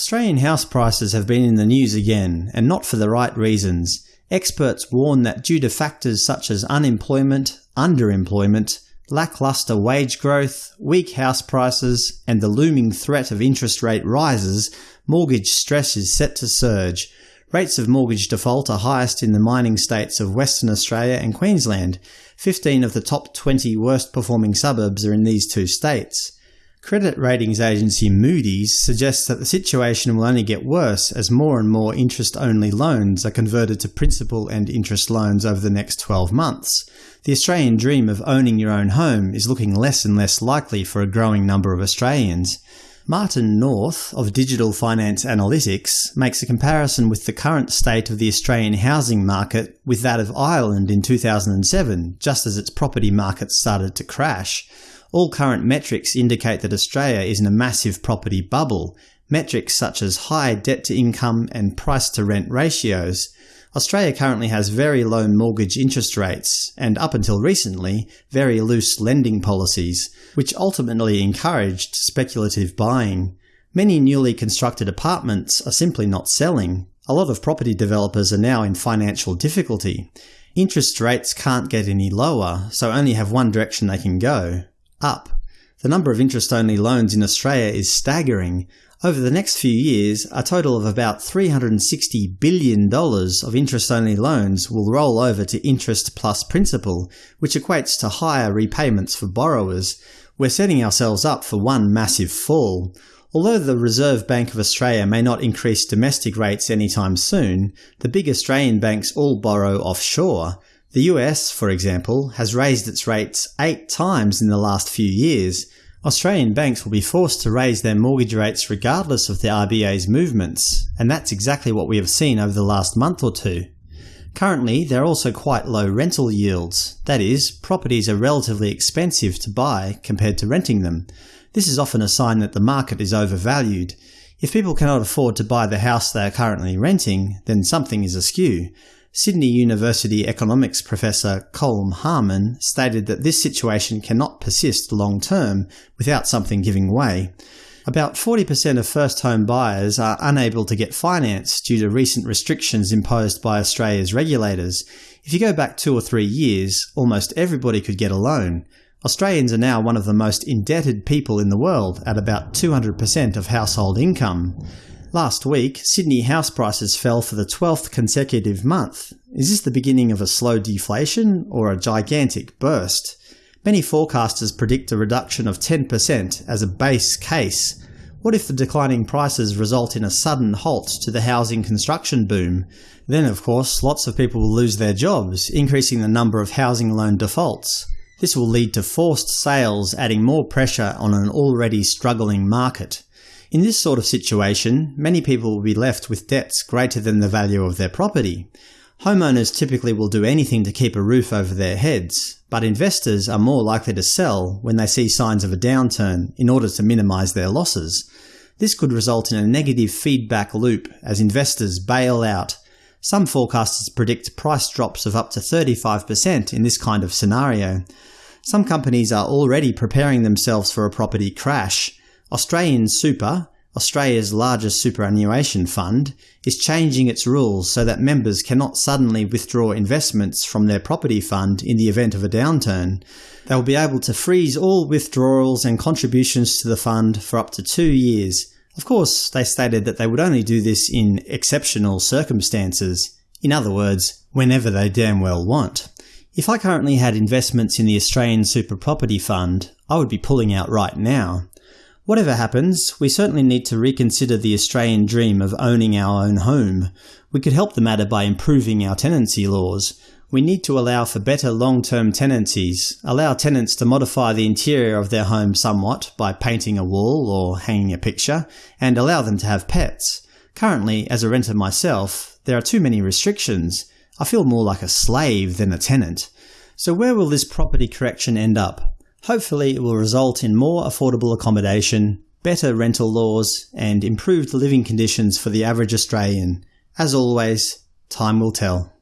Australian house prices have been in the news again, and not for the right reasons. Experts warn that due to factors such as unemployment, underemployment, lacklustre wage growth, weak house prices, and the looming threat of interest rate rises, mortgage stress is set to surge. Rates of mortgage default are highest in the mining states of Western Australia and Queensland. 15 of the top 20 worst performing suburbs are in these two states. Credit ratings agency Moody's suggests that the situation will only get worse as more and more interest-only loans are converted to principal and interest loans over the next 12 months. The Australian dream of owning your own home is looking less and less likely for a growing number of Australians. Martin North, of Digital Finance Analytics, makes a comparison with the current state of the Australian housing market with that of Ireland in 2007, just as its property market started to crash. All current metrics indicate that Australia is in a massive property bubble, metrics such as high debt-to-income and price-to-rent ratios. Australia currently has very low mortgage interest rates, and up until recently, very loose lending policies, which ultimately encouraged speculative buying. Many newly constructed apartments are simply not selling. A lot of property developers are now in financial difficulty. Interest rates can't get any lower, so only have one direction they can go up. The number of interest-only loans in Australia is staggering. Over the next few years, a total of about $360 billion of interest-only loans will roll over to interest plus principal, which equates to higher repayments for borrowers. We're setting ourselves up for one massive fall. Although the Reserve Bank of Australia may not increase domestic rates anytime soon, the big Australian banks all borrow offshore, the US, for example, has raised its rates eight times in the last few years. Australian banks will be forced to raise their mortgage rates regardless of the RBA's movements, and that's exactly what we have seen over the last month or two. Currently, there are also quite low rental yields, that is, properties are relatively expensive to buy compared to renting them. This is often a sign that the market is overvalued. If people cannot afford to buy the house they are currently renting, then something is askew. Sydney University economics professor Colm Harmon stated that this situation cannot persist long-term without something giving way. About 40% of first-home buyers are unable to get finance due to recent restrictions imposed by Australia's regulators. If you go back two or three years, almost everybody could get a loan. Australians are now one of the most indebted people in the world at about 200% of household income. Last week, Sydney house prices fell for the 12th consecutive month. Is this the beginning of a slow deflation, or a gigantic burst? Many forecasters predict a reduction of 10% as a base case. What if the declining prices result in a sudden halt to the housing construction boom? Then, of course, lots of people will lose their jobs, increasing the number of housing loan defaults. This will lead to forced sales, adding more pressure on an already struggling market. In this sort of situation, many people will be left with debts greater than the value of their property. Homeowners typically will do anything to keep a roof over their heads, but investors are more likely to sell when they see signs of a downturn in order to minimise their losses. This could result in a negative feedback loop as investors bail out. Some forecasters predict price drops of up to 35% in this kind of scenario. Some companies are already preparing themselves for a property crash, Australian Super, Australia's largest superannuation fund, is changing its rules so that members cannot suddenly withdraw investments from their property fund in the event of a downturn. They will be able to freeze all withdrawals and contributions to the fund for up to two years. Of course, they stated that they would only do this in exceptional circumstances. In other words, whenever they damn well want. If I currently had investments in the Australian Super Property Fund, I would be pulling out right now. Whatever happens, we certainly need to reconsider the Australian dream of owning our own home. We could help the matter by improving our tenancy laws. We need to allow for better long-term tenancies, allow tenants to modify the interior of their home somewhat by painting a wall or hanging a picture, and allow them to have pets. Currently, as a renter myself, there are too many restrictions. I feel more like a slave than a tenant. So where will this property correction end up? Hopefully it will result in more affordable accommodation, better rental laws, and improved living conditions for the average Australian. As always, time will tell.